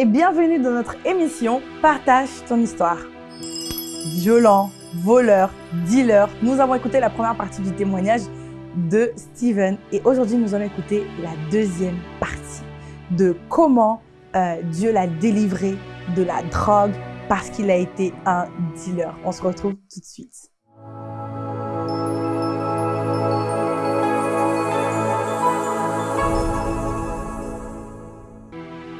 Et bienvenue dans notre émission Partage ton histoire. Violent, voleur, dealer, nous avons écouté la première partie du témoignage de Steven et aujourd'hui nous allons écouter la deuxième partie de comment euh, Dieu l'a délivré de la drogue parce qu'il a été un dealer. On se retrouve tout de suite.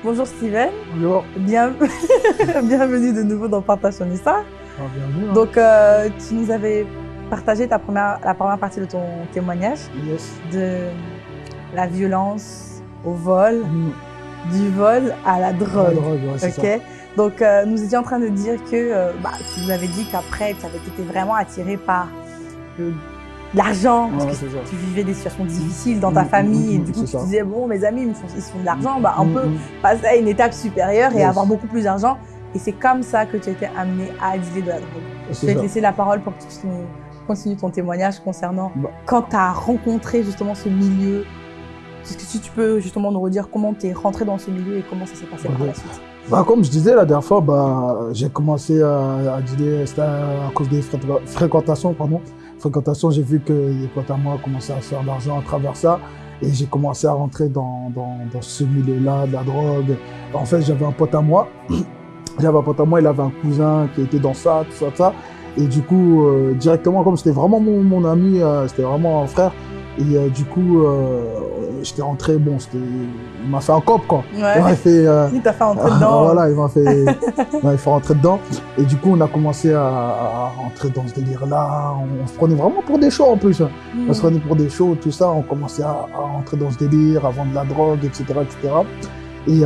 Bonjour Steven. Bonjour. Bien... Bienvenue de nouveau dans Partage ton histoire. Ah, bienvenue. hein. Donc, euh, tu nous avais partagé ta première, la première partie de ton témoignage Yes. de la violence au vol, Mm. du vol à la La drogue. drogue, ouais, c'est Ok. ça. Donc, euh, nous étions en train de dire que euh, bah, tu nous avais dit qu'après, tu avais été vraiment attiré par le- l'argent, parce Ouais, que tu vivais des situations difficiles dans ta Mm, famille, mm, et mm, du coup, tu ça. disais, bon, mes amis, ils, me font, ils se font de l'argent, bah, on Mm, peut mm. passer à une étape supérieure et avoir beaucoup plus d'argent. Et c'est comme ça que tu as été amené à dealer de la drogue. Je vais te laisser la parole pour que tu continuer ton témoignage concernant Bah. quand tu as rencontré justement ce milieu. Est-ce que si tu peux justement nous redire comment tu es rentré dans ce milieu et comment ça s'est passé par la suite Bah, comme je disais la dernière fois, bah, j'ai commencé à, à dealer, c'était à, cause des fré- fréquentations, pardon. Fréquentations, j'ai vu que des potes à moi commençaient à faire de l'argent à travers ça. Et j'ai commencé à rentrer dans, dans, ce milieu-là, de la drogue. En fait, j'avais un pote à moi. J'avais un pote à moi, il avait un cousin qui était dans ça, tout ça, ça. Et du coup, euh, directement, comme c'était vraiment mon, mon ami, euh, c'était vraiment un frère. Et euh, du coup, euh, j'étais rentré, bon, il m'a fait un cop, quoi. Il m'a fait, euh, Il t'a fait entrer ah, dedans. voilà, il m'a fait, il fait rentrer dedans. Et du coup, on a commencé à, à rentrer dans ce délire-là. On, on se prenait vraiment pour des shows en plus. hein. Mm. On se prenait pour des shows, tout ça. On commençait à, à rentrer dans ce délire, à vendre de la drogue, etc., etc. Et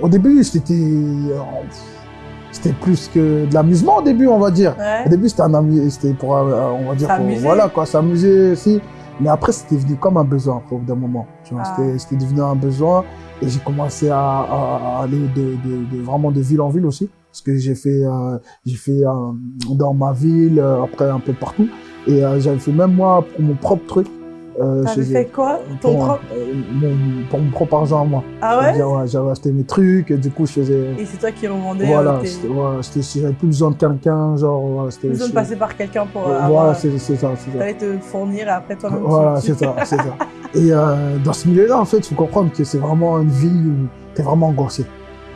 au début, c'était, c'était plus que de l'amusement au début, on va dire. Ouais. Au début, c'était un ami, c'était pour, on va dire, pour- voilà, quoi, s'amuser aussi. Mais après, c'était devenu comme un besoin, bout d'un moment. Tu vois, Ah. c'était, devenu un besoin. Et j'ai commencé à, à- aller de, de, de- vraiment de ville en ville aussi. Parce que j'ai fait, euh, j'ai fait euh, dans ma ville, euh, après un peu partout. Et euh, j'avais fait même moi pour mon propre truc. Euh, T'avais fait quoi Ton pour, propre euh, mon, pour mon propre argent à moi. Ah ouais J'avais acheté mes trucs et du coup, je faisais. Et c'est toi qui revendais Voilà, euh, tes- voilà, j'avais plus besoin de quelqu'un, genre, voilà. Plus besoin de passer par quelqu'un pour euh, voilà, c'est, ça, c'est ça. T'allais te fournir et après toi-même Voilà, c'est ça, c'est ça. Et euh, dans ce milieu-là, en fait, il faut comprendre que c'est vraiment une vie où t'es vraiment angoissé.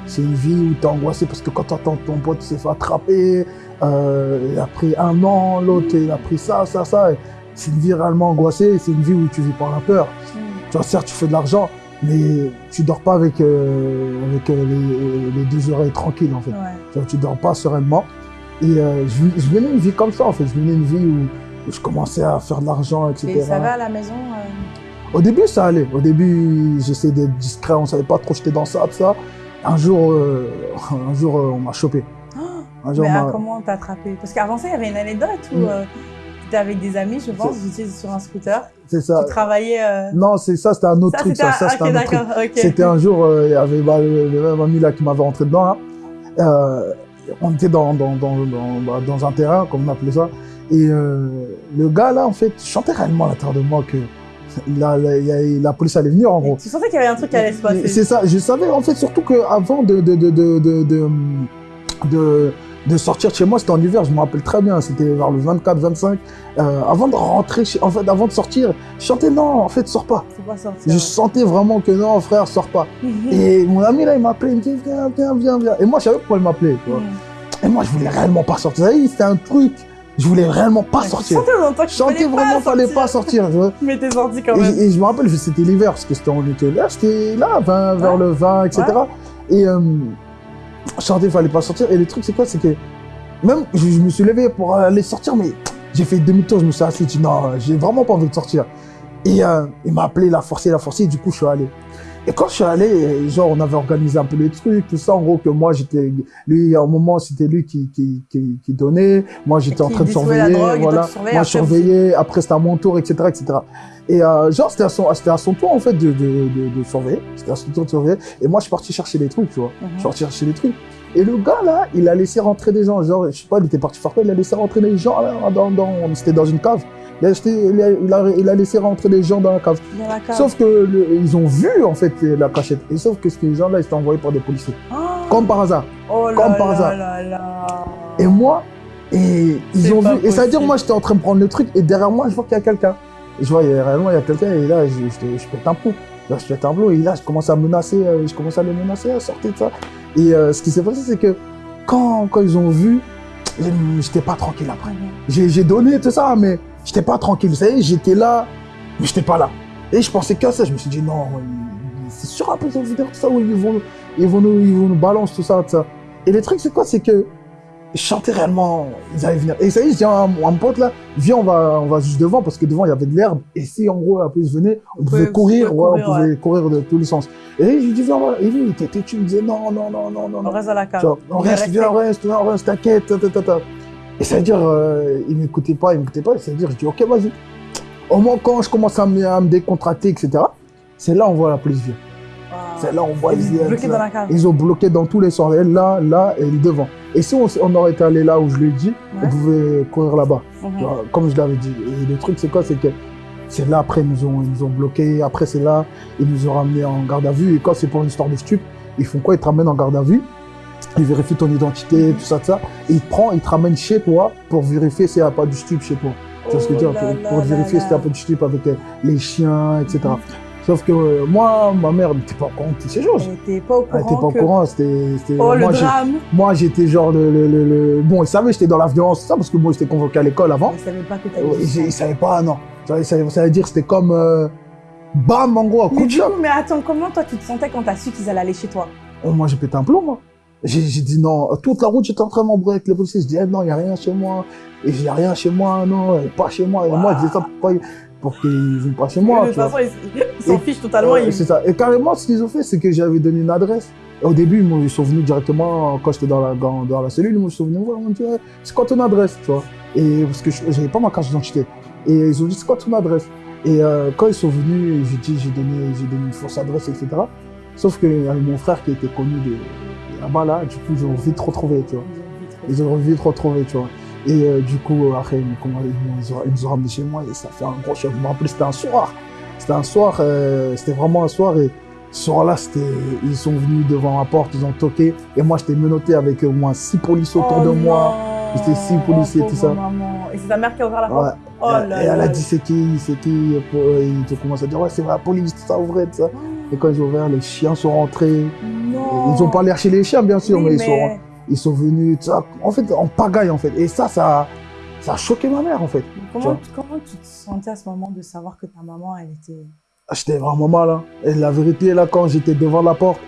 C'est une vie où t'es angoissé parce que quand t'entends ton pote s'est fait attraper, euh, il a pris un an, l'autre il a pris ça, ça, ça. et C'est une vie réellement angoissée, c'est une vie où tu vis par la peur. Mm. Tu vois, certes, tu fais de l'argent, mais tu dors pas avec, euh, avec euh, les, les deux oreilles tranquilles, en fait. Ouais. Tu vois, tu dors pas sereinement. Et euh, je, je menais une vie comme ça, en fait. Je menais une vie où, où je commençais à faire de l'argent, etc. Et ça va à la maison Au début, ça allait. Au début, j'essayais d'être discret, on savait pas trop j'étais dans ça, tout ça. Un jour, un jour on m'a chopé. Jour, Mais on ah, comment t'as attrapé? Parce qu'avant ça, il y avait une anecdote où Mm. T'étais avec des amis, je pense, vous étiez sur un scooter, C'est ça. tu travaillais... euh, Non, c'est ça, c'était un autre Ça, truc. c'était Ça, ça, un... c'était un autre truc. d'accord, ok. C'était un jour, euh, il y avait bah, le, même ami là qui m'avait rentré dedans. Là. Euh, on était dans, dans, dans, dans, bah, dans un terrain, comme on appelait ça. Et le gars là, en fait, sentais réellement à l'intérieur de moi que la, police allait venir en gros. Tu sentais qu'il y avait un truc qui allait se passer. C'est ça, je savais en fait surtout qu'avant de, de, de, de, de, de, sortir de chez moi, c'était en hiver, je me rappelle très bien, c'était vers le 24-25. Euh, avant de rentrer, chez- en fait, avant de sortir, je chantais non, en fait, sors pas. Faut pas sortir. Je sentais vraiment que non, frère, sors pas. Et mon ami là, il m'appelait, il me dit viens, viens, viens, viens. Et moi, je savais pourquoi il m'appelait. Et moi, je voulais réellement pas sortir. Vous savez, c'était un truc, je voulais réellement pas Ouais, sortir. sentais Je sentais vraiment fallait pas sortir. Mais t'es sorti quand Et, même. et je me rappelle, c'était l'hiver, parce que c'était on était là, j'étais là, 20, vers Ouais. le 20, etc. Et euh, sentais qu'il fallait pas sortir. Et le truc, c'est quoi? C'est que même, je, me suis levé pour aller sortir, mais j'ai fait demi-tour, je me suis assis, dit non, j'ai vraiment pas envie de sortir. Et euh, il m'a appelé, il a forcé, il a forcé, et du coup, je suis allé. Et quand je suis allé, genre, on avait organisé un peu les trucs, tout ça, en gros, que moi, j'étais, lui, à un moment, c'était lui qui, qui, qui, qui donnait, moi, j'étais en train de surveiller, drogue, voilà. Moi, je surveillais, après, c'était à mon tour, etc., etc. Et euh, genre, c'était à, son, c'était à son tour, en fait, de, de, de, de surveiller. C'était à son tour de surveiller. Et moi, je suis parti chercher les trucs, tu vois. Mhm. Je suis parti chercher les trucs. Et le gars, là, il a laissé rentrer des gens. Genre, je sais pas, il était parti faire quoi? Il a laissé rentrer des gens, là, dans, dans, c'était dans une cave. Il a, acheté, il, a, il, a, il a laissé rentrer les gens dans la cave. Dans la cave. Sauf que le- ils ont vu en fait la cachette. Et sauf que ces gens-là, ils étaient envoyés par des policiers. Oh, Comme par hasard. oh là comme par hasard. là là. Et moi, et ils ont vu. Et ça veut dire, moi, j'étais en train de prendre le truc. Et derrière moi, je vois qu'il y a quelqu'un. Je vois, il y a- réellement, il y a quelqu'un. Et là, je, je, je pète un plomb. Là, je pète un plomb. Et là, je commence à menacer. euh, Je commence à les menacer, à sortir de ça. Et euh, ce qui s'est passé, c'est que quand, quand ils ont vu, j'étais pas tranquille après. J'ai donné tout ça, mais j'étais pas tranquille. Vous savez, j'étais là, mais j'étais pas là. Et je pensais qu'à ça. Je me suis dit, non, c'est sûr, après, vu tout ça, où ils vont, ils vont nous, ils vont nous balancer tout ça, tout ça. Et le truc, c'est quoi? C'est que je chantais réellement, ils allaient venir. Et ça y est, je dis à mon, pote là, viens, on va, on va juste devant, parce que devant, il y avait de l'herbe. Et si, en gros, la police venait, on pouvait- pouvait courir, ouais, on pouvait courir de tous les sens. Et je lui dis, viens, va. Et lui, il était têtu, il me disait, non, non, non, non, non, On reste à la cave. On reste, viens, on reste, viens, on reste, t'inquiète, ta, ta, ta, ta. Et ça veut dire, euh, il m'écoutait pas, il m'écoutait pas. Ça veut dire, je dis, ok, vas-y. Au moins, quand je commence à me, à me décontracter, etc., c'est là on voit la police venir. Wow. C'est là on voit ils bloqué ça. dans la cave. Ils ont bloqué dans tous les sens. Elle, là, là et devant. Et si on, aurait été allé là où je lui ai dit, Ouais. on pouvait courir là-bas. Mhm. Comme je l'avais dit. Et le truc, c'est quoi? C'est que c'est là, après, ils nous ont, ils nous ont bloqués. Après, c'est là, ils nous ont ramenés en garde à vue. Et quand c'est pour une histoire de stup, ils font quoi? Ils te ramènent en garde à vue. Ils vérifient ton identité, tout ça, tout ça. Et ils te prennent, ils te ramènent chez toi pour vérifier s'il n'y a pas du stup chez toi. Tu vois ce que je veux Oh dire là Pour, vérifier s'il y a pas du stup avec euh, les chiens, etc. Sauf que euh, moi, ma mère n'était pas au courant de ces choses. Elle était pas au Elle courant. n'était pas au courant. C'était, c'était- Oh, le moi, drame. moi, j'étais genre le, le, le, le- Bon, ils savaient que j'étais dans la violence, ça, parce que moi, j'étais convoqué à l'école avant. Je savais pas que Ouais, t'avais Ils, ils savaient pas, non. Ça, veut- dire que c'était comme... euh, bam, en gros, coup Mais de coup, mais attends, comment toi tu te sentais quand t'as su qu'ils allaient aller chez toi? Oh, moi, j'ai pété un plomb, moi. J'ai dit non. Toute la route, j'étais en train de m'embrouiller avec les policiers. Je dis, eh, non, il n'y a rien chez moi. Et il n'y a rien chez moi, non, pas chez moi. Et moi, je disais ça pourquoi ils- pour qu'ils viennent pas chez moi. De toute façon, ils s'en fichent totalement. Ouais, ils- C'est ça. Et carrément, ce qu'ils ont fait, c'est que j'avais donné une adresse. Et au début, ils sont venus directement, quand j'étais dans la, dans, dans la cellule, ils sont venus me voir, ils m'ont dit, c'est quoi ton adresse, tu vois Et parce que je- j'avais pas ma carte d'identité. Et ils ont dit, c'est quoi ton adresse? Et euh, quand ils sont venus, j'ai dit, j'ai donné, j'ai donné une fausse adresse, etc. Sauf qu'il y avait mon frère qui était connu de là-bas, là, du coup, ils ont vite retrouvé, tu vois. Ils ont vite retrouvé, tu vois. Et euh, du coup, euh, après, ils, nous ont ramenés chez moi et ça fait un gros choc. Je me rappelle, c'était un soir. C'était un soir, euh, c'était vraiment un soir. Et ce soir-là, c'était, ils sont venus devant ma porte, ils ont toqué. Et moi, j'étais menotté avec au moins six policiers autour Oh de moi. non. J'étais si policier, Oh, tout ça. maman. Et c'est ta mère qui a ouvert la porte Ouais. Oh et, là et elle a dit, c'est qui, c'est qui? Et Ils ont commencé à dire, ouais, c'est la police, tout ça, ouvrez, tout ça. Et quand ils ont ouvert, les chiens sont rentrés. Non. Ils ont pas l'air chez les chiens, bien sûr, Oui, mais, ils sont ils sont venus, tout ça, en fait, en pagaille, en fait. Et ça, ça, ça a choqué ma mère, en fait. Comment, comment tu te sentais à ce moment de savoir que ta maman, elle était. Ah, J'étais vraiment mal. Hein. Et la vérité, là, quand j'étais devant la porte,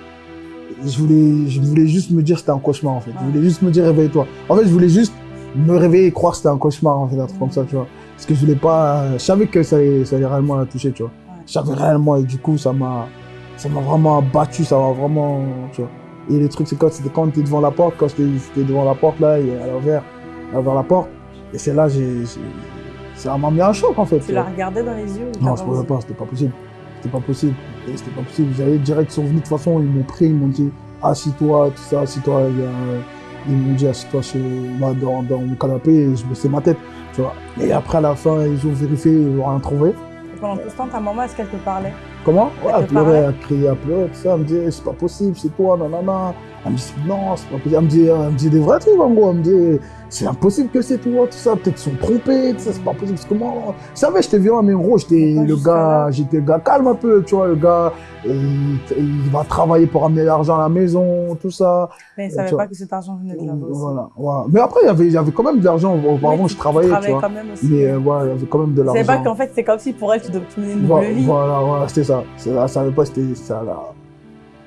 je voulais, je voulais juste me dire que c'était un cauchemar, en fait. Je voulais juste me dire, réveille-toi. En fait, je voulais juste me réveiller et croire que c'était un cauchemar, en fait, un truc comme ça, tu vois. Parce que je voulais pas, je savais que ça allait, ça allait réellement la toucher, tu vois. Ouais. Je savais réellement, et du coup, ça m'a, ça m'a vraiment abattu, ça m'a vraiment, tu vois. Et le truc, c'est quand c'était quand t'es devant la porte, quand j'étais devant la porte, là, et elle a ouvert la porte. Et c'est là, j'ai, ça m'a mis un choc, en fait. Tu la regardais dans les yeux Non, je pouvais pas, c'était pas possible. C'était pas possible. C'était pas possible. J'avais direct, ils sont venus de toute façon, ils m'ont pris, ils m'ont dit, assis-toi, tout ça, assis-toi. Il y a, Ils m'ont dit, assis-toi chez moi dans, dans mon canapé et je baissais ma tête, tu vois. Et après, à la fin, ils ont vérifié, ils n'ont rien trouvé. Et pendant tout ce temps, ta maman, est-ce qu'elle te parlait? Comment Ouais, Elle pleurait, elle criait, elle pleurait, tout ça. Elle me dit, c'est pas possible, c'est toi, nanana. Elle me dit, non, c'est pas possible. Elle me dit, elle me dit des vrais trucs, en gros. Elle me dit, c'est impossible que c'est toi, tout ça. Peut-être qu'ils sont trompés, tout ça, c'est pas possible. Parce que moi, vous savez, j'étais violent, mais en gros, j'étais le gars, j'étais le gars calme un peu, tu vois, le gars, il, il va travailler pour amener l'argent à la maison, tout ça. Mais tu savait vois. pas que cet argent venait de là-bas. Voilà, voilà. Mais après, il y avait, il y avait quand même de l'argent. Auparavant, je travaillais, tu vois. quand même aussi. Mais euh, voilà, il y avait quand même de l'argent. pas qu'en fait, c'est comme si pour elle, tu devais menais une Voilà, double vie. voilà, voilà, c'était ça. Ça, savait pas, c'était, ça l'a,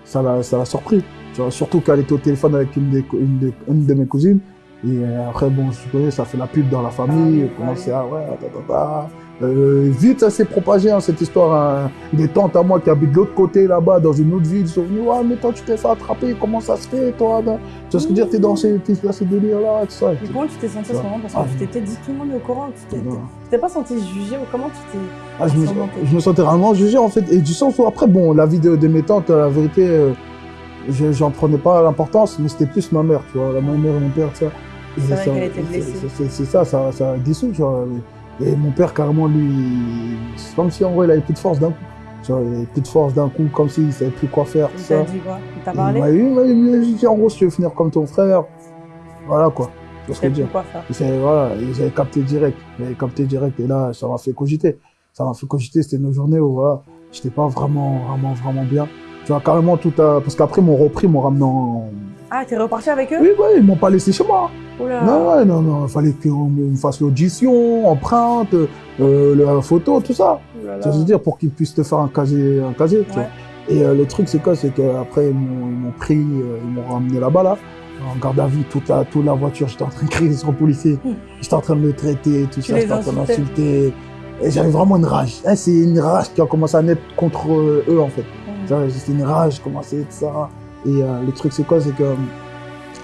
ça l'a, ça l'a surpris. Surtout qu'elle était au téléphone avec une, des, cou- une, des- une de mes cousines. Et euh, après, bon, je connais, ça fait la pub dans la famille. Ah oui, à, ouais, ta, ta, ta. Euh, vite, ça s'est propagé, hein, cette histoire. hein. Des tantes à moi qui habitent de l'autre côté, là-bas, dans une autre ville, ils sont venus, ouais, mais toi, tu t'es fait attraper, comment ça se fait, toi là? Tu vois ce que je veux dire, t'es dans ces, dans ces délires-là, tout ça. Mais comment tu t'es senti à ce moment Parce que Ah, tu t'étais dit tout le monde est au courant. Tu t'es- pas senti jugé ou comment tu t'es. Ah, je, me, je sentais vraiment jugé en fait, et du sens où après, bon, la vie de, de mes tantes, la vérité, euh, j'en prenais pas l'importance, mais c'était plus ma mère, tu vois, la ma mère et mon père, ça. C'est vrai ça- qu'elle était blessée. c'est- ça, ça, ça dissout, tu vois. Et mon père, carrément, lui, c'est comme si en vrai, il avait plus de force d'un coup. Genre, il avait plus de force d'un coup, comme s'il savait plus quoi faire. Il t'a dit quoi? Il t'a parlé? Il m'a dit, en gros, si tu veux finir comme ton frère, voilà quoi. Tu vois ce que je veux dire voilà, et j'avais capté direct. J'avais capté direct et là, ça m'a fait cogiter. Ça m'a fait cogiter. C'était une journée où voilà, j'étais pas vraiment, vraiment, vraiment bien. Tu vois, carrément tout à... Parce qu'après, ils m'ont repris, ils m'ont ramené en... Ah, t'es reparti avec eux? Oui, oui, ils m'ont pas laissé chez moi. Oula. Non, non, non, il fallait qu'on me fasse l'audition, empreinte, euh, la photo, tout ça. Oula. Ça veut dire pour qu'ils puissent te faire un casier, un casier, tu vois. Et euh, le truc, c'est quoi? C'est qu'après, ils m'ont pris, euh, ils m'ont ramené là-bas, là, en garde à vue, toute la, toute la voiture. J'étais en train de crier sur le policier. Hmm. J'étais en train de le traiter, tout Tu ça. J'étais en train d'insulter. Et j'avais vraiment une rage. Hein, c'est une rage qui a commencé à naître contre eux, en fait. C'était une rage, je commençais tout ça? Et euh, le truc, c'est quoi? C'est que euh,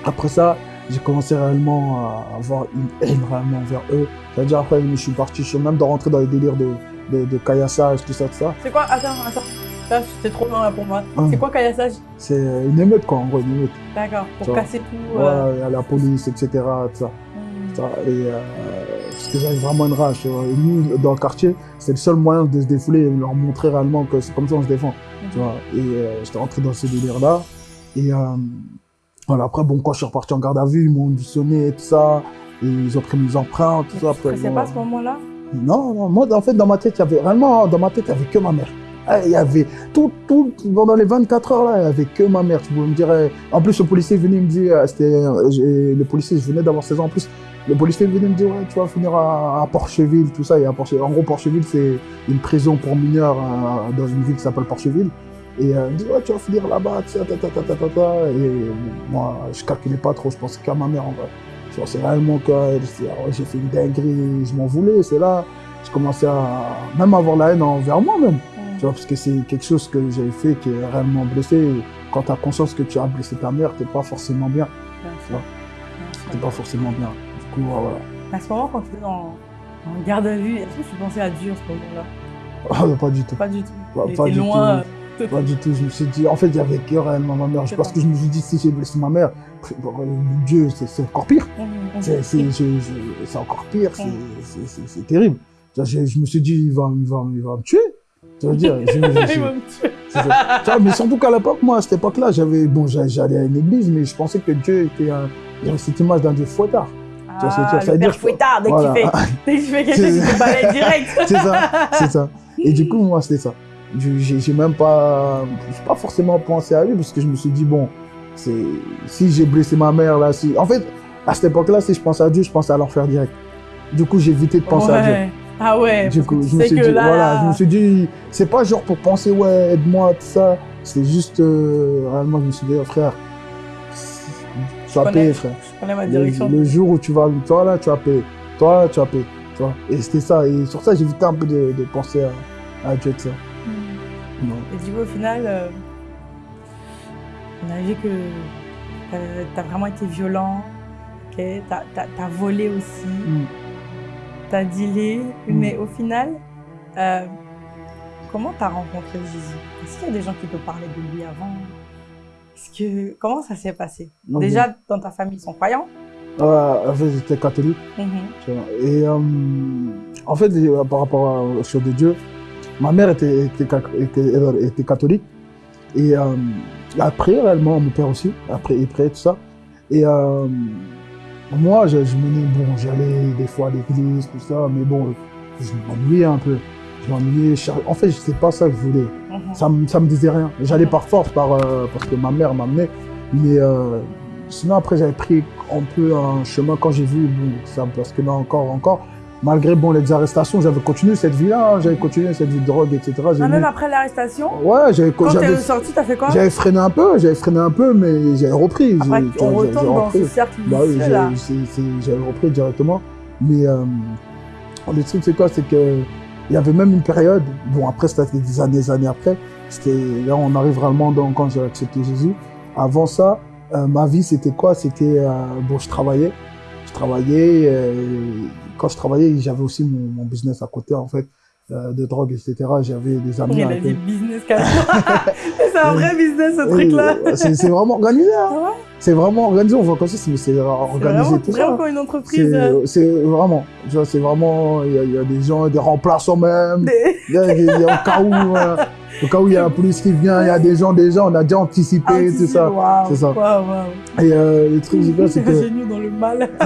après ça, j'ai commencé réellement à avoir une haine réellement vers eux. C'est-à-dire, après, je suis parti, je suis même de rentrer dans les délires de, de, de caillassage, tout ça, tout ça. C'est quoi? Attends, attends. Ça, c'est trop loin là pour moi. Hum. C'est quoi caillassage C'est une émeute, quoi, en gros, une émeute. D'accord, pour Ça casser tout. euh, Ouais, a la police, etc. Tout ça. hum. Ça, Et euh, parce que j'avais vraiment une rage. Et nous, dans le quartier, c'est le seul moyen de se défouler et de leur montrer réellement que c'est comme ça qu'on se défend. Tu vois. Et euh, j'étais rentré dans ce délire-là. Et euh, voilà, après, bon, quand je suis reparti en garde à vue, ils m'ont sonné, tout ça. Et ils ont pris mes empreintes, tout Mais ça. Après, bon, pas à ce moment-là? Non, non, moi, en fait, dans ma tête, il y avait réellement, dans ma tête, il y avait que ma mère. Ah, Il y avait tout, tout, pendant les 24 heures là, il y avait que ma mère. Tu me dire, euh, en plus, le policier venait me dire, euh, c'était, euh, le policier, je venais d'avoir 16 ans en plus. Le policier venait me dire, ouais, tu vas finir à, à Porcheville, tout ça. Et à Porche- en gros, Porcheville, c'est une prison pour mineurs euh, dans une ville qui s'appelle Porcheville. Et euh, il me dit, ouais, tu vas finir là-bas, ta, ta, ta, ta, ta, ta. Et moi, je calculais pas trop, je pensais qu'à ma mère en vrai. Je pensais réellement que c'est- ah j'ai fait une dinguerie, je m'en voulais, c'est là. Je commençais à même avoir la haine envers moi même. Hum. Tu vois, parce que c'est quelque chose que j'avais fait qui est réellement blessé. Et Quand tu as conscience que tu as blessé ta mère, t'es pas forcément bien. Bien sûr. T'es pas forcément bien. Voilà. À ce moment, quand tu étais en, en garde à vue, est-ce que tu pensais à Dieu à ce moment-là? Ah, pas du tout. Pas du tout. Pas- Il pas du loin. tout. Pas du tout. Je me suis dit, en fait, il y avait que réellement ma mère. Parce pas. que je me suis dit, si j'ai blessé ma mère, euh, Dieu, c'est encore pire. C'est c'est encore pire. c'est- Mm. terrible. Je, me suis dit, il va, il va, il va me tuer. Dire, je- je- je- Il va me tuer. Ça. Mais surtout qu'à l'époque, moi, à cette époque-là, j'avais, bon, j'a- j'allais à une église, mais je pensais que Dieu était un, cette image d'un Dieu fouettard. Ah, dire Ça veut le dire père que- fouettard, dès que Voilà. dès tu fais quelque chose, te balais direct. c'est ça, c'est ça. Et du coup, moi, c'était ça. Je- J'ai même pas, pas forcément pensé à lui parce que je me suis dit, bon, si j'ai blessé ma mère, là, si, en fait, à cette époque-là, si je pensais à Dieu, je pensais à l'enfer direct. Du coup, j'ai évité de penser à Dieu. Ah ouais, Du coup, je me suis dit, là, voilà, je me suis dit, c'est pas genre pour penser, ouais, aide-moi, tout ça. C'est juste, euh, réellement, je me suis dit, oh, frère, payé, frère. je connais ma Le, direction. le jour où tu vas, toi là, tu vas payer. Toi là, tu vas payer. Tu vois. Et c'était ça. Et sur ça, évité un peu de, de penser à, à Dieu de ça. Non. Et du coup, au final, euh, on a vu que tu as vraiment été violent, ok tu as, volé aussi, Mm. tu as dealé, Mm. mais au final, euh, comment tu as rencontré Jésus? Est-ce qu'il y a des gens qui te parlaient de lui avant? Est-ce que, Comment ça s'est passé? Ok. Déjà, dans ta famille, ils sont croyants? Euh, en fait, j'étais catholique. Mhm. Et euh, en fait, euh, par rapport aux choses de Dieu, ma mère était, était, ca- était- elle était catholique. Et euh, elle prié réellement, mon père aussi. Après, il priait tout ça. Et euh, moi, je, je menais, bon, j'allais des fois à l'église, tout ça, mais bon, je m'ennuyais un peu. Je m'ennuyais. je- En fait, c'est pas ça que je voulais. Ça, me- ça me disait rien. J'allais par force, par, euh, parce que ma mère m'amenait. Mais euh, sinon, après, j'avais pris un peu un chemin quand j'ai vu, bon, ça, parce que là encore, encore, malgré bon, les arrestations, j'avais continué cette vie-là. hein. J'avais continué cette vie de drogue, etc. Ah, mis- même après l'arrestation, Ouais, j'avais quand tu j'avais- es sorti, tu as fait quoi j'avais freiné un peu, j'avais freiné un peu, mais j'avais repris. Après, on retourne dans repris. ce cercle Bah oui, j'avais repris directement. Mais euh, le truc, c'est quoi? C'est que il y avait même une période, bon, après, c'était des années, des années après. C'était, là, on arrive vraiment dans, quand j'ai accepté Jésus. Avant ça, euh, ma vie, c'était quoi? C'était, euh, bon, je travaillais. Je travaillais. euh, quand je travaillais, j'avais aussi mon, mon business à côté, en fait. de drogue, etc. J'avais des amis. Il a avec dit eux. business. c'est un vrai business ce truc-là. Et, euh, C'est c'est vraiment organisé. hein. Ah C'est vraiment organisé. On voit comme ça, c'est c'est C'est organisé tout ça. vraiment comme une entreprise. C'est euh, c'est vraiment, tu vois, c'est vraiment, il y, y a des gens, des remplaçants même. des- Il y a- il y a- au cas où, euh, au cas où il y a la police qui vient, il y a des gens déjà, on a déjà anticipé tout ça. Waouh, C'est ça. Waouh, waouh. Et euh, le truc, c'est quoi, c'est que Génieux dans le mal.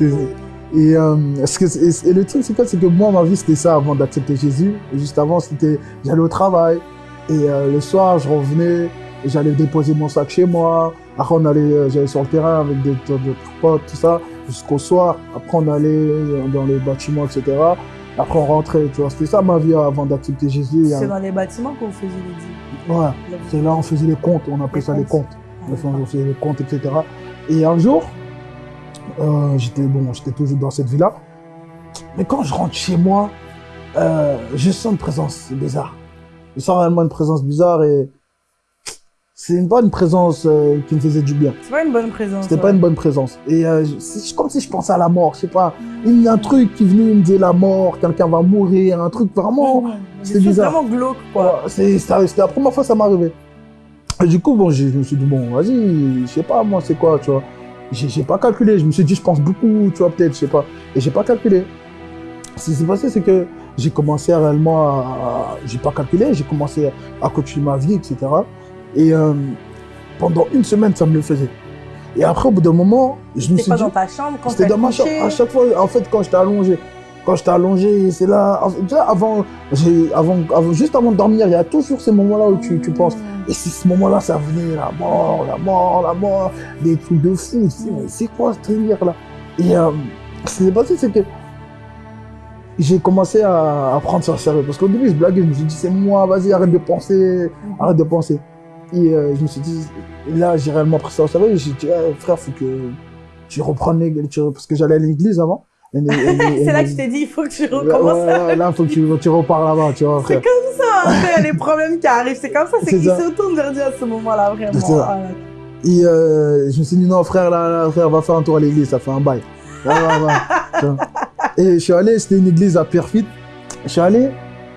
Et, euh, ce que, et, et le truc, c'est quoi? C'est que moi, ma vie, c'était ça avant d'accepter Jésus. Et juste avant, c'était j'allais au travail. Et euh, le soir, je revenais, j'allais déposer mon sac chez moi. Après, on allait, euh, j'allais sur le terrain avec des d'autres potes, tout ça, jusqu'au soir. Après, on allait dans les bâtiments, etc. Après, on rentrait, tu vois. C'était ça ma vie avant d'accepter Jésus. C'est dans les bâtiments qu'on faisait les dîmes. ouais, c'est là on faisait les comptes, on appelait Les ça les comptes. on faisait les comptes, etc. Et un jour, euh, j'étais bon, j'étais toujours dans cette vie-là. Mais quand je rentre chez moi, euh, je sens une présence bizarre. Je sens réellement une présence bizarre et c'est une- pas une présence euh, qui me faisait du bien. C'est pas une bonne présence. C'était ouais. pas une bonne présence. Et euh, c'est comme si je pensais à la mort, je sais pas. Il y a un truc qui venait me dire la mort, quelqu'un va mourir, un truc vraiment. C'était bizarre. vraiment glauque, quoi. Ouais, c'est- C'était la première fois que ça arrivé. Et du coup, bon, je me suis dit, bon, vas-y, je sais pas, moi, c'est quoi, tu vois. J'ai pas calculé. Je me suis dit, je pense beaucoup, tu vois, peut-être, je sais pas. Et j'ai pas calculé. Ce qui s'est passé, c'est que j'ai commencé réellement à. J'ai pas calculé, j'ai commencé à continuer ma vie, etc. Et euh, pendant une semaine, ça me le faisait. Et après, au bout d'un moment, je me C'était suis pas dit. dans ta chambre quand C'était dans ma chambre. À chaque fois, en fait, quand j'étais allongé, quand j'étais allongé, c'est là. avant, j'ai- avant, avant, juste avant de dormir, il y a toujours ces moments-là où tu, tu penses. Et c'est ce moment-là, ça venait, la mort, la mort, la mort, des trucs de fou. C'est quoi ce délire-là Et euh, ce qui s'est passé, c'est que j'ai commencé à, prendre ça au sérieux. Parce qu'au début, je blaguais, je me suis dit, c'est moi, vas-y, arrête de penser, arrête de penser. Et euh, je me suis dit, là, j'ai réellement pris ça au sérieux. J'ai dit, Eh, frère, faut que tu reprennes l'église, parce que j'allais à l'église avant. C'est là que tu t'es dit, il faut que tu recommences. ouais, ouais, là, faut que tu, tu repars là-bas, tu vois, C'est comme ça, après, il y a les problèmes qui arrivent. C'est comme ça, c'est qu'ils se tournent vers Dieu à ce moment-là, vraiment. Ça. Ah. Et euh, je me suis dit, non, frère, là, là, frère, va faire un tour à l'église, ça fait un bail. Et je suis allé, c'était une église à Pierrefitte. Je suis allé,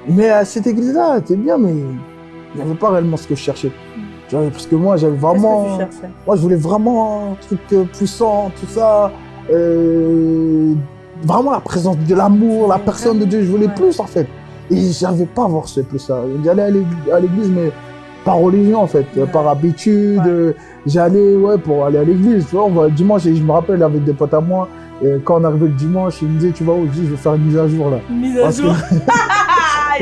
mais à cette église-là, c'était bien, mais il n'y avait pas réellement ce que je cherchais. Tu vois, parce que moi, j'avais vraiment. que tu cherchais? Moi, je voulais vraiment un truc euh, puissant, tout ça. euh, vraiment la présence de l'amour, la personne de Dieu. Je voulais plus, en fait. Et j'arrivais pas à voir ce plus-là. J'allais à l'ég- à l'église, mais par religion, en fait, par habitude. Ouais. euh, J'allais, ouais, pour aller à l'église. Tu vois, on va, dimanche, et je me rappelle avec des potes à moi, quand on arrivait le dimanche, ils me disaient, tu vas où Je dis, je vais faire une mise à jour, là. Mise à Parce que- jour.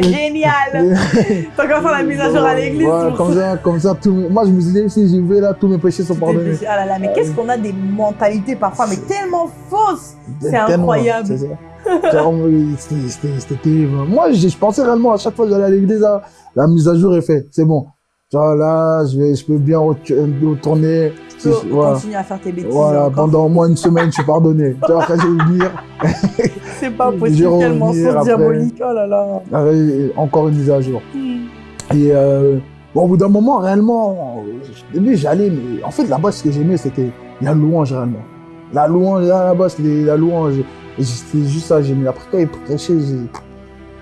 Génial T'as qu'à faire la mise à jour à l'église. Comme ça, comme ça, tout, moi, je me suis dit, si j'y vais, là, tous mes péchés sont pardonnés. Ah là là, mais qu'est-ce qu'on a des mentalités parfois, mais tellement fausses C'est incroyable. C'était terrible. Moi, je, je pensais réellement à chaque fois que j'allais à l'église, la mise à jour est faite. C'est bon. Genre là, je, vais, je peux bien retour- retourner. Tu Si- voilà. continues à faire tes bêtises Voilà, encore. pendant au moins une semaine, je suis pardonné. Tu vois, après, je vais venir. C'est pas possible, quel mensonge diabolique. Oh là là. Après, encore une mise à jour. Hmm. Et euh, bon, au bout d'un moment, réellement, j'allais, mais en fait, là-bas, ce que j'aimais, c'était la louange, réellement. La louange, là, là-bas, c'était la louange. Et c'était juste ça, j'aimais. Après, quand il prêchait, j'ai-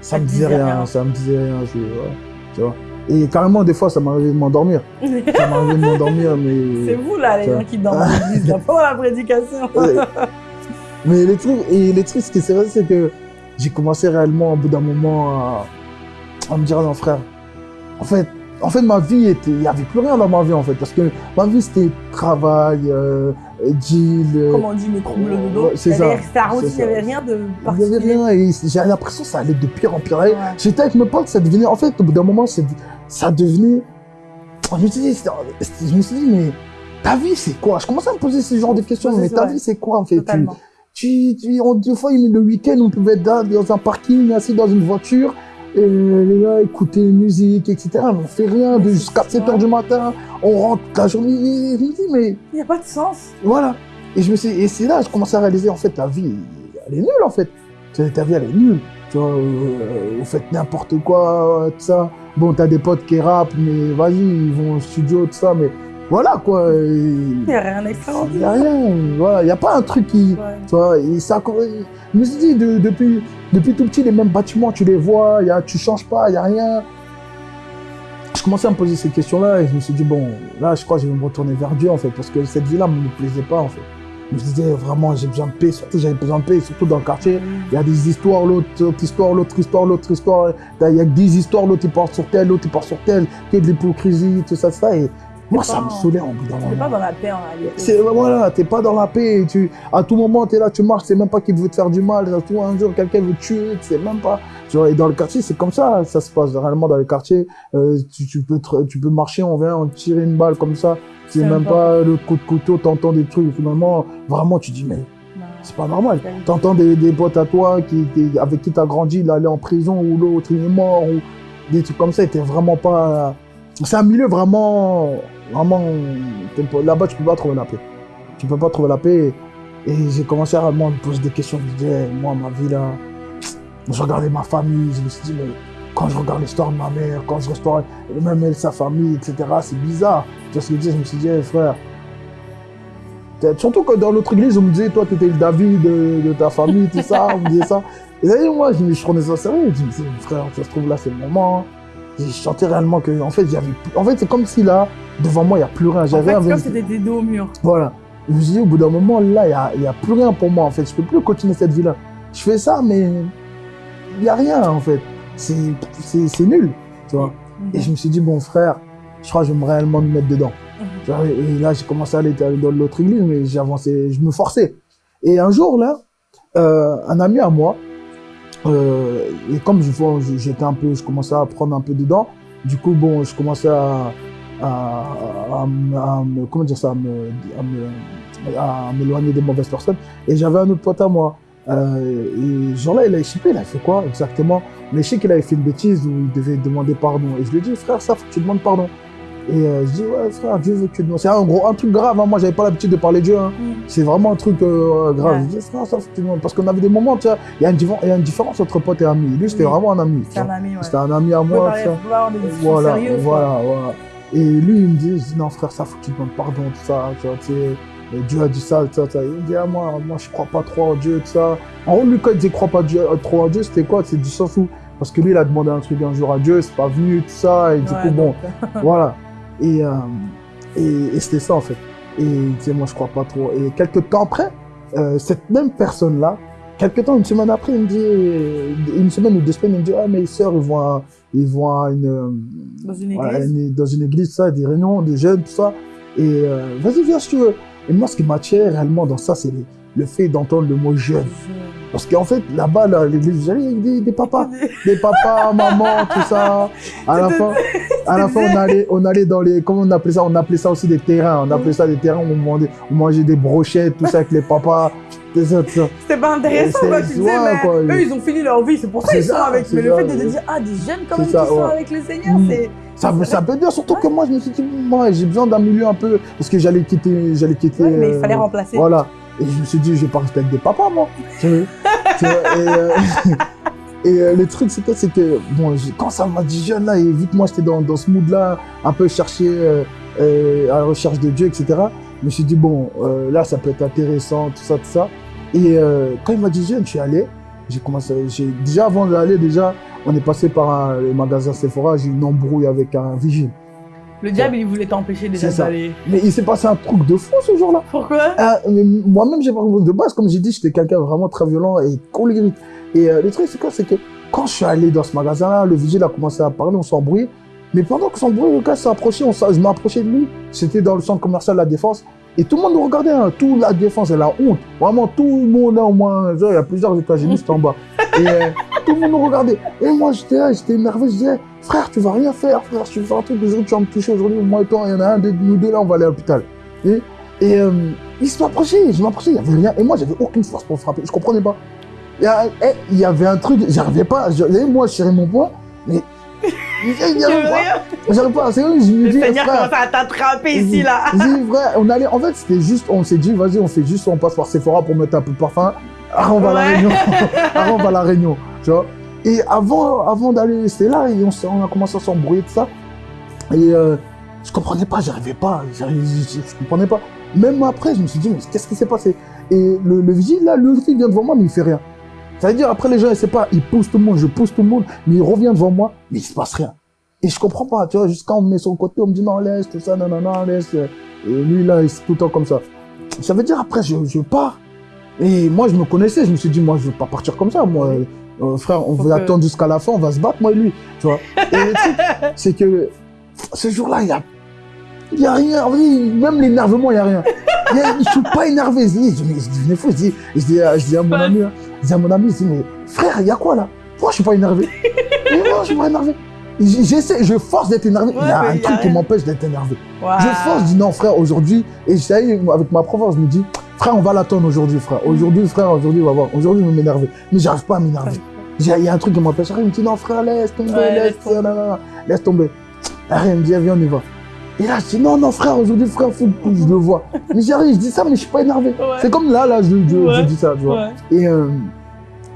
ça me disait rien, ça me disait rien. je- ouais, tu vois. Et carrément, des fois, ça m'arrivait de m'endormir. Ça m'arrivait de m'endormir, mais. C'est vous là, les gens qui dorment pendant la prédication. Mais les trucs, et les trucs, ce qui s'est passé, c'est que j'ai commencé réellement, au bout d'un moment, à, à me dire, non, frère, en fait, en fait, ma vie était, il n'y avait plus rien dans ma vie, en fait, parce que ma vie, c'était travail, euh, deal, euh, Comment on dit, mes troubles de dos. C'est ça. La routine, il n'y avait rien de il n'y avait particulier. rien, et j'avais l'impression que ça allait de pire en pire. Ouais. J'étais avec mes potes, ça devenait, en fait, au bout d'un moment, ça devenait, je me suis dit, je me suis dit, mais ta vie, c'est quoi? Je commençais à me poser ce genre de questions, mais ta vrai. vie, c'est quoi, en fait? Tu- tu, tu, on, des fois, le week-end, on pouvait être dans, dans un parking, assis dans une voiture, et gars écouter musique, etc. Mais on fait rien jusqu'à c'est 7 heures du matin, on rentre toute la journée. Et je me dis, mais Il n'y a pas de sens. voilà. Et je me suis, et c'est là que je commençais à réaliser, en fait, ta vie, elle est nulle, en fait. Ta vie, elle est nulle. Tu vois, euh, vous faites n'importe quoi, euh, tout ça. Bon, t'as des potes qui rappent, mais vas-y, ils vont au studio, tout ça, mais voilà quoi. Il n'y a rien Il d'extraordinaire. n'y a rien, voilà. Il n'y a pas un truc qui. Ouais. Tu vois, et ça, je me suis dit, de- depuis, depuis tout petit, les mêmes bâtiments, tu les vois, y a, tu changes pas, il n'y a rien. Je commençais à me poser ces questions-là et je me suis dit, bon, là, je crois que je vais me retourner vers Dieu, en fait, parce que cette vie-là ne me plaisait pas, en fait. Je me disais, vraiment, j'ai besoin de paix, surtout j'avais besoin de paix, surtout dans le quartier. Il y a des histoires, l'autre autre histoire, l'autre histoire, l'autre histoire. Il y a des histoires, l'autre il part sur tel, l'autre il part sur tel, que de l'hypocrisie, tout ça, ça. Et moi, ça me saoulait en bout d'un Tu n'es moment. pas dans la paix en réalité. Voilà, t'es pas dans la paix. Tu, à tout moment, t'es là, tu marches, c'est même pas qu'il veut te faire du mal. À tout un jour, quelqu'un veut te tuer, tu sais même pas. Tu vois, et dans le quartier, c'est comme ça, ça se passe réellement dans les quartiers. Euh, tu, tu peux te- tu peux marcher, on vient, on te tire une balle comme ça. C'est C'est même pas le coup de couteau, t'entends des trucs. Finalement, vraiment, tu dis mais c'est pas normal. T'entends des, des potes à toi qui, qui- avec qui t'as grandi, il allait en prison ou l'autre il est mort ou des trucs comme ça. T'es vraiment pas. C'est un milieu vraiment, vraiment. Là-bas, tu peux pas trouver la paix. Tu peux pas trouver la paix. Et j'ai commencé à vraiment me poser des questions. Je me disais, moi, ma vie là, je regardais ma famille. Je me suis dit, mais quand je regarde l'histoire de ma mère, quand je regarde même elle, sa famille, etc., c'est bizarre. Tu vois ce que je dire? Je me suis dit, hey, frère. Surtout que dans l'autre église, on me disait, toi, tu étais le David de, ta famille, tout ça, on me disait ça. Et d'ailleurs, moi, je, me- je prenais ça sérieux. Je me disais, frère, ça se trouve là, c'est le moment. J'ai chanté réellement que, en fait, j'avais, en fait, c'est comme si là, devant moi, il n'y a plus rien. En J'avais fait, comme si t'étais dos au mur. voilà. Je me suis dit, au bout d'un moment, là, il n'y a, a plus rien pour moi, en fait. Je peux plus continuer cette vie-là. Je fais ça, mais il n'y a rien, en fait. C'est nul, tu vois. Et je me suis dit, bon, frère, je crois que je vais me réellement me mettre dedans. Mhm. Et là, j'ai commencé à aller dans l'autre église, mais avancé, je me forçais. Et un jour, là, euh, un ami à moi, euh, et comme je vois, j'étais un peu, je commençais à prendre un peu dedans, du coup, bon, je commençais à, à, à, me- à me, comment dire ça, à me, à m'éloigner des mauvaises personnes. Et j'avais un autre pote à moi. Euh, et ce jour-là, il a échappé, il a fait quoi exactement Mais je sais qu'il avait fait une bêtise où il devait demander pardon. Et je lui ai dit, frère, ça, tu demandes pardon. Et euh, je dis, ouais, frère, Dieu veut que tu demandes. C'est un gros, un truc grave, hein. moi, j'avais pas l'habitude de parler de Dieu. hein. Mhm. C'est vraiment un truc euh, grave. Ouais. Je dis, frère, ça, que. Parce qu'on avait des moments, tu vois, il y, a une différence entre pote et ami. Lui, c'était Oui. vraiment un ami. un ouais. C'était un ami à On moi. parler- discussions Voilà, sérieuses. voilà, voilà. Et lui, il me dit, je dis, non, frère, ça, faut que tu demandes pardon, tout ça. Tu vois, et Dieu a dit ça, tout ça, ça. Il me dit, ah, moi, moi, je crois pas trop en Dieu, tout ça. En gros, lui, quand il disait, crois pas Dieu, euh, trop en Dieu, c'était quoi? C'est du sens où, parce que lui, il a demandé un truc un jour à Dieu, c'est pas venu, tout ça. Et du Ouais, coup, bon, voilà. Et, euh, et, et c'était ça, en fait. Et il disait, moi, je crois pas trop. Et quelques temps après, euh, cette même personne-là, quelques temps, une semaine après, il me dit, euh, une semaine ou deux semaines, il me dit, ah, mes sœurs, ils vont à, ils vont à une, Dans une voilà, une- dans une église, ça, des réunions, des jeunes, tout ça. Et euh, vas-y, viens si tu veux. Et moi, ce qui m'attire réellement dans ça, c'est le, le fait d'entendre le mot jeune. Parce qu'en fait, là-bas, là, j'allais avec des, des papas, des papas, maman, tout ça. À la fin, à la fin, on allait, on allait dans les, comment on appelait ça On appelait ça aussi des terrains. On appelait ça des terrains où on mangeait, on mangeait des brochettes, tout ça avec les papas. C'était pas intéressant, quoi. Tu disais, mais quoi. eux, ils ont fini leur vie. C'est pour ça qu'ils sont avec. Mais le fait de dire, ah, des jeunes quand même ça, qui sont avec le Seigneur, Mm. c'est. Ça, ça peut dire, surtout que moi, je me suis dit, moi, j'ai besoin d'un milieu un peu, parce que j'allais quitter, j'allais quitter. Mais il euh, fallait remplacer. Voilà. Et je me suis dit, je vais pas des papas, moi. Tu vois, tu vois, et euh, et, euh, le truc, c'est quoi C'est que, bon, quand ça m'a dit jeune, là, et vu que moi, j'étais dans, dans ce mood-là, un peu chercher euh, à la recherche de Dieu, etc., je me suis dit, bon, là, ça peut être intéressant, tout ça, tout ça. Et quand il m'a dit jeune, je suis allé. J'ai commencé, j'ai, déjà avant d'aller, déjà, on est passé par un, le magasin Sephora, j'ai eu une embrouille avec un vigile. Le diable, il voulait t'empêcher déjà d'aller. Mais il s'est passé un truc de fou ce jour-là. Pourquoi? Ah, mais moi-même, j'ai pas. De base, comme j'ai dit, j'étais quelqu'un vraiment très violent et colérique. Et euh, le truc, c'est quoi? C'est que quand je suis allé dans ce magasin-là, le vigile a commencé à parler, on s'embrouillait. Mais pendant qu'on s'embrouillait, le gars s'est- je m'approchais de lui. C'était dans le centre commercial La Défense. Et tout le monde nous regardait, hein. tout la Défense, elle a honte. Vraiment, tout le monde, au moins, il y a plusieurs États-Unis, c'était en bas. Et euh, tout le monde nous regardait. Et moi, j'étais là, j'étais énervé, je disais, frère, tu vas rien faire, frère, tu veux faire un truc, aujourd'hui, tu vas me toucher, aujourd'hui, moi et toi, il y en a un de nous deux, là, on va aller à l'hôpital. Et, et euh, il se m'approchait, je m'approchais, il n'y avait rien. Et moi, j'avais aucune force pour frapper, je comprenais pas. Il y, a- eh, il y avait un truc, j'arrivais pas, je- et moi, je tirais mon poing, mais. Il n'y avait pas. J'arrive pas, c'est vrai, je me Le dis, Seigneur frère, commence à t'attraper ici, là. dis, frère, on allait, en fait, c'était juste, on s'est dit, vas-y, on fait juste, on passe par Sephora pour mettre un peu de parfum. Ah, on va à la réunion. Ah, on va à la réunion, tu vois. Et avant, avant d'aller, c'était là, on, a commencé à s'embrouiller de ça. Et, euh, Je comprenais pas, j'arrivais pas, je, je, comprenais pas. Même après, je me suis dit, mais qu'est-ce qui s'est passé? Et le, le vigile, là, aussi, il vient devant moi, mais il fait rien. Ça veut dire, après, les gens, ils savent pas, il pousse tout le monde, je pousse tout le monde, mais il revient devant moi, mais il se passe rien. Et je comprends pas, tu vois, jusqu'à on me met sur le côté, on me dit, non, laisse, tout ça, non, non, non, laisse. Et lui, là, il est tout le temps comme ça. Ça veut dire, après, je, pars. Et moi, je me connaissais, je me suis dit, moi, je veux pas partir comme ça, moi. Euh, frère, on Faut va que- attendre jusqu'à la fin, on va se battre, moi et lui, tu vois. Et le truc, c'est que ce jour-là, il y a, y a rien, même l'énervement, il y a rien. Y a- je suis pas énervé. Je dis, je, dis, je dis, à- je dis à mon ami, hein, je dis à mon ami, je dis, mais frère, il y a quoi là? Pourquoi je suis pas énervé? Et moi, je suis pas énervé. J'essaie, je force d'être énervé. Ouais, il y a un a truc qui m'empêche d'être énervé. Je force, je dis non, frère, aujourd'hui, et ça y est, avec ma prof, je me dis, frère, on va l'attendre aujourd'hui, frère. Aujourd'hui, frère, aujourd'hui, on va voir. Aujourd'hui, je vais m'énerver. Mais j'arrive pas à m'énerver. Il y a un truc qui m'empêche. Il me dit, non, frère, laisse tomber, Ouais, laisse, laisse tomber. laisse tomber. Arrête, il me dit, viens, on y va. Et là, je dis, non, non, frère, aujourd'hui, frère, faut que je le vois. Mais j'arrive, je dis ça, mais je suis pas énervé. Ouais. C'est comme là, là, je, je, Ouais. je dis ça, tu vois. Et, euh,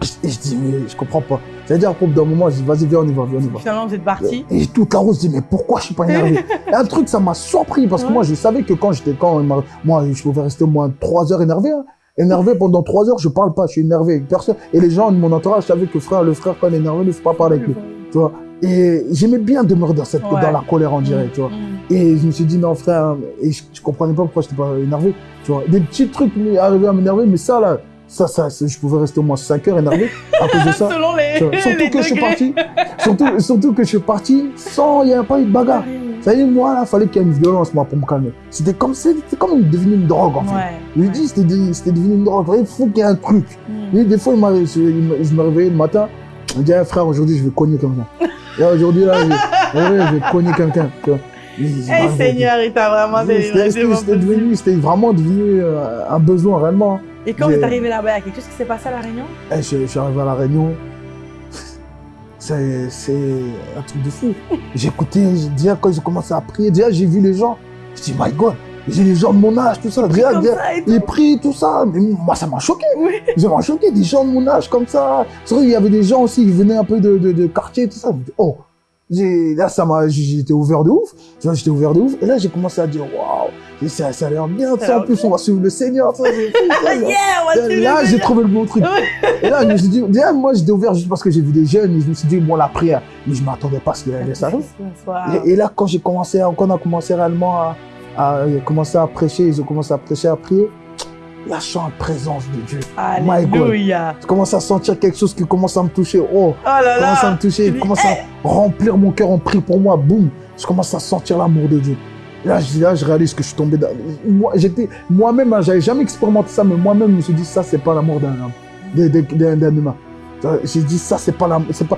je, et je dis, mais je comprends pas. C'est-à-dire, au bout d'un moment, je dis, vas-y, viens, on y va, viens, on y va. Finalement, vous êtes parti. Et toute la route, je dis, mais pourquoi je suis pas énervé Et un truc, ça m'a surpris parce que Ouais. moi, je savais que quand j'étais, quand, moi, je pouvais rester au moins trois heures énervé. hein. Énervé pendant trois heures, je parle pas, je suis énervé avec personne. Et les gens de mon entourage savaient que frère, le frère, quand il est énervé, il ne faut pas parler avec lui. Tu vois. Et j'aimais bien demeurer dans cette, Ouais. dans la colère, on dirait, tu vois. Mm. Et je me suis dit, non, frère, et je, je comprenais pas pourquoi j'étais pas énervé, tu vois. Des petits trucs arrivaient à m'énerver, mais ça, là, ça, ça, je pouvais rester au moins 5 heures énervé à cause de ça. Selon les. Surtout les que je suis parti, surtout, surtout que je suis parti sans, il n'y a pas eu de bagarre. Ça y est, moi, là, fallait qu'il y ait une violence, moi, pour me calmer. C'était comme, c'était comme devenu une drogue, en fait. Ouais. Je lui dis, c'était de- c'était devenu une drogue. Il faut qu'il y ait un truc. Mm. Lui, des fois, il m'a- je, je me réveillais le matin, il me dit, Ah, frère, aujourd'hui, je vais cogner quelqu'un. Et aujourd'hui, là, je, ouais, je vais cogner quelqu'un. je Eh. Seigneur, il t'a vraiment délivré. C'était c'était devenu, c'était vraiment devenu euh, un besoin, réellement. Et quand vous êtes arrivé là-bas, il y a quelque chose qui s'est passé à La Réunion? Eh, je, je suis arrivé à La Réunion. C'est un truc de fou. J'ai écouté, j'ai- déjà quand j'ai commencé à prier, déjà j'ai vu les gens. Je dis, my God, j'ai les gens de mon âge, tout ça. Tout. les prix, tout ça. Mais moi, ça m'a choqué. Oui. Ça m'a choqué, des gens de mon âge comme ça. Vrai, il y avait des gens aussi qui venaient un peu de, de, de quartier, tout ça. Oh, là, ça m'a, j'étais ouvert de ouf. Tu vois, j'étais ouvert de ouf. Et là, j'ai commencé à dire, waouh, ça, ça a l'air bien. Ça Ça, en plus, on va suivre le Seigneur. Ça, ça, Yeah, on va suivre le Là, j'ai trouvé le bon truc. Et là, je me suis dit, déjà, moi, j'étais ouvert juste parce que j'ai vu des jeunes et je me suis dit, bon, la prière. Mais je m'attendais pas à ce qu'il allait. Wow. Et, et là, quand j'ai commencé, à- quand on a commencé réellement à, à, commencer à prêcher, j'ai commencé à prêcher, à prier, là, je sens la présence de Dieu. Alléluia. Je commence à sentir quelque chose qui commence à me toucher. Oh, Oh là commence à là. me toucher, dis, commence à remplir mon cœur en prie pour moi. Boum, je commence à sentir l'amour de Dieu. Là, je, là, je réalise que je suis tombé dans... Moi, j'étais... Moi-même, hein, j'avais jamais expérimenté ça, mais moi-même, je me suis dit, ça, c'est pas l'amour d'un homme, d'un humain. J'ai dit, ça, c'est pas l'amour, pas...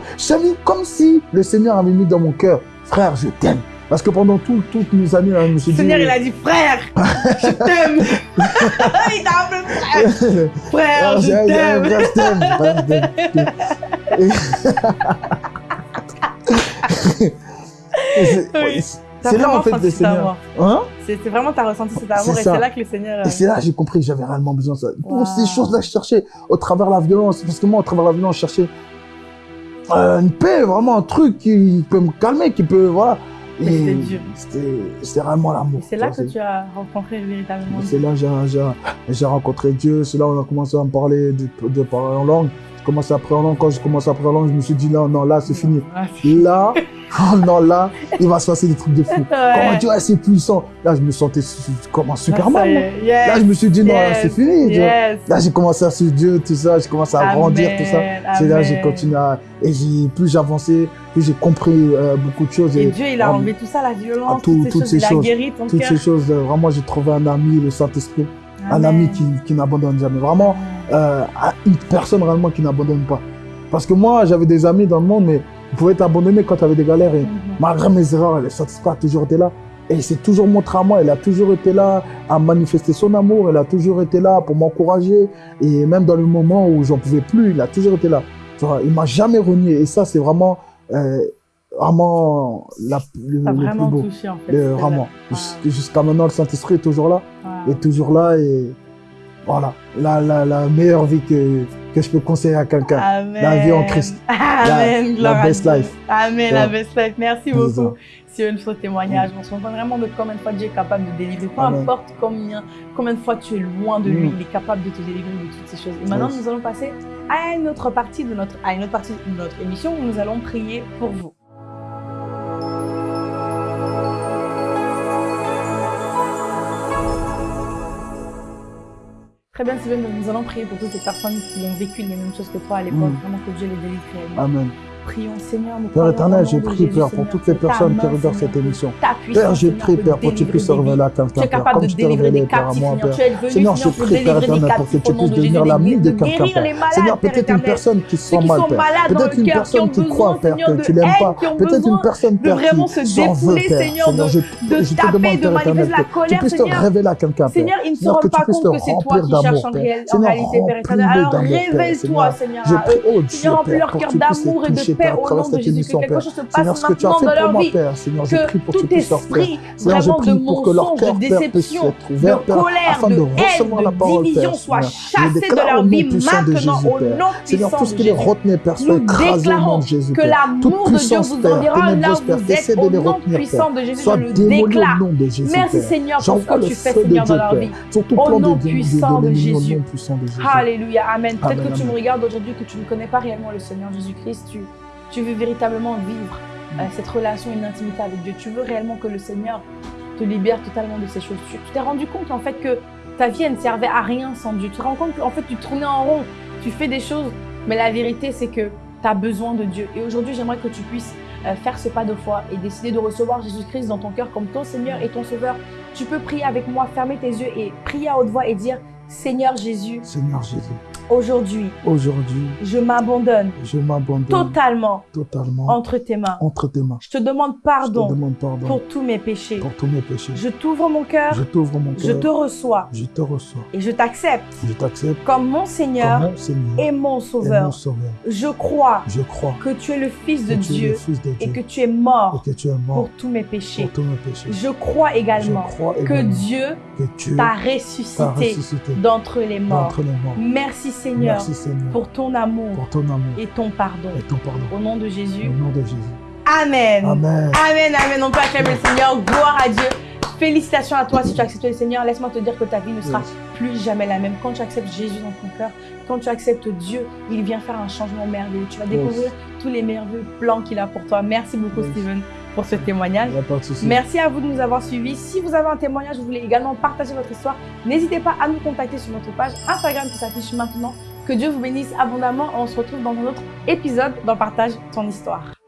Comme si le Seigneur avait mis dans mon cœur, frère, je t'aime. Parce que pendant tout- toutes mes années, hein, je me suis Le dit... Seigneur, il a dit frère, je t'aime. il t'a appelé frère. Frère, Ah, je t'aime. frère, je t'aime, frère, je t'aime. Et- Et c'est- là, en fait, le. Seigneur. Hein? C'est vraiment, t'as ressenti cet amour C'est et c'est là que le Seigneur. Et c'est là j'ai compris que j'avais réellement besoin de ça. Wow. Toutes ces choses-là, je cherchais au travers de la violence. Parce que moi, au travers de la violence, je cherchais euh, une paix, vraiment un truc qui peut me calmer, qui peut. Voilà. C'était dur. C'était réellement l'amour. C'est là que tu as rencontré véritablement c'est- Dieu. C'est là que j'ai- rencontré Dieu. C'est là où on a commencé à me parler, de, de parler en langue. Commencé à langue. Quand j'ai commencé à langue, je me suis dit, non, non, là, c'est fini. C'est- Là, oh non, là, il va se passer des trucs de fou. Comment Ouais. Dieu est assez puissant. Là, je me sentais comme un Superman. Yes. Là, je me suis dit, non, là, Yes. c'est fini. tu. Yes. Là, j'ai commencé à suivre Dieu, tout ça, j'ai commencé à grandir, tout ça. C'est là j'ai continué à... Et j'ai, plus j'avançais, plus j'ai compris euh, beaucoup de choses. Et Et, Dieu, il a enlevé tout ça, la violence, tout- toutes ces toutes choses, ces guéri ton toutes ces choses, euh, vraiment, j'ai trouvé un ami, le Saint-Esprit. Un ami qui, qui n'abandonne jamais. Vraiment, euh, une personne réellement qui n'abandonne pas. Parce que moi, j'avais des amis dans le monde, mais ils pouvaient t'abandonner quand tu avais des galères. Et Mhm. malgré mes erreurs, le Saint-Esprit a toujours été là. Et il s'est toujours montré à moi, il a toujours été là à manifester son amour, il a toujours été là pour m'encourager. Et même dans le moment où j'en pouvais plus, il a toujours été là. Tu vois, il m'a jamais renié. Et ça, c'est vraiment, euh, vraiment la, le, plus beau. touché en fait. Le- vraiment. Jusqu'à maintenant, le Saint-Esprit est toujours là. Ah. Est toujours là. Et voilà, la, la, la meilleure vie que, que je peux conseiller à quelqu'un. Amen. La vie en Christ. Amen. La, la best life. Amen, la best life. Merci beaucoup. C'est une fausse témoignage. On se rend compte vraiment de combien de fois Dieu est capable de délivrer. Peu Amen. importe combien, combien de fois tu es loin de lui, Mm. il est capable de te délivrer de toutes ces choses. Et maintenant, Yes. nous allons passer à une autre partie de notre, à une autre partie de notre émission où nous allons prier pour vous. Très bien, donc nous allons prier pour toutes ces personnes qui ont vécu les mêmes choses que toi à l'époque. Mm. Vraiment que Dieu les délivre. Amen. Prions, Seigneur, nous Père éternel, j'ai Jésus, Père, pour toutes les personnes qui regardent cette émission. Père, j'ai peut Père, pour que tu puisses révéler à Tu quelqu'un, es Père, capable comme de tu t'es délivrer révélé, des Père, à captifs, moi. Père. Seigneur, je prie, Père éternel, pour que tu puisses de devenir l'ami de quelqu'un, Père. Seigneur, peut-être une personne qui se sent mal, Père. Peut-être une personne qui croit, Père, que tu l'aimes pas. Peut-être une personne, Père, qui se s'en veut, Père. Seigneur, je, te taper, demande, de Père manifester éternel, la que tu colère, puisses te Seigneur. révéler à quelqu'un, Père. Seigneur, que tu pas puisses compte te que c'est toi remplir qui cherches d'amour, en, Père. Seigneur, réalité, Père éternel. remplis-le Alors d'amour, Père. révèle-toi, Seigneur, Seigneur, je prie, oh Dieu, Père, leur pour cœur que tu puisses les toucher, Père, au nom de Jésus. Que quelque chose se passe maintenant dans leur vie. Que tout esprit vraiment de mensonge, de déception, de colère, de haine, de division soit chassée de leur vie maintenant, au nom puissant de Jésus. Nous déclarons que l'amour de Dieu vous enverra là où vous êtes. Au nom puissant de Jésus, je le déclare. Merci. Seigneur pour ce que tu fais Seigneur dans leur vie. Au nom puissant de Jésus. Alléluia, Amen. Peut-être que tu me regardes aujourd'hui, que tu ne connais pas réellement le Seigneur Jésus-Christ. Tu, tu veux véritablement vivre euh, cette relation, une intimité avec Dieu. Tu veux réellement que le Seigneur te libère totalement de ces choses. Tu tu t'es rendu compte en fait que ta vie elle ne servait à rien sans Dieu. Tu te rends compte qu'en fait tu tournais en rond, tu fais des choses, mais la vérité c'est que tu as besoin de Dieu. Et aujourd'hui j'aimerais que tu puisses euh, faire ce pas de foi et décider de recevoir Jésus-Christ dans ton cœur comme ton Seigneur et ton Sauveur. Tu peux prier avec moi, fermer tes yeux et prier à haute voix et dire Seigneur Jésus, Seigneur Jésus, aujourd'hui aujourd'hui, je m'abandonne je m'abandonne totalement totalement entre tes mains. entre tes mains. Je te demande Je te pardon demande pardon pour tous mes péchés. pour tous mes péchés. Je t'ouvre mon cœur, Je t'ouvre mon je te reçois Je te reçois. et je t'accepte Je t'accepte comme mon comme Seigneur mon Seigneur et mon et Sauveur. mon Sauveur. Je crois Je crois que tu es le Fils de Dieu Fils de et que tu es mort et que tu es mort pour tous mes péchés. pour tous mes péchés. Je crois Je également que Dieu t'a ressuscité ressuscité d'entre les morts. les morts. Merci Seigneur Merci Seigneur pour ton amour pour ton amour et ton pardon. et ton pardon. Au nom de Jésus. Au nom de Jésus. Amen. Amen. Amen, amen. On peut acclamer le Seigneur. Gloire à Dieu. Félicitations à toi si tu as accepté le Seigneur. Laisse-moi te dire que ta vie ne sera plus jamais la même. Quand tu acceptes Jésus dans ton cœur, quand tu acceptes Dieu, il vient faire un changement merveilleux. Tu vas découvrir tous les merveilleux plans qu'il a pour toi. Merci beaucoup, Yes. Steven, pour ce témoignage. Il n'y a pas de souci. Merci à vous de nous avoir suivis. Si vous avez un témoignage, vous voulez également partager votre histoire, n'hésitez pas à nous contacter sur notre page Instagram qui s'affiche maintenant. Que Dieu vous bénisse abondamment. On se retrouve dans un autre épisode dans Partage ton histoire.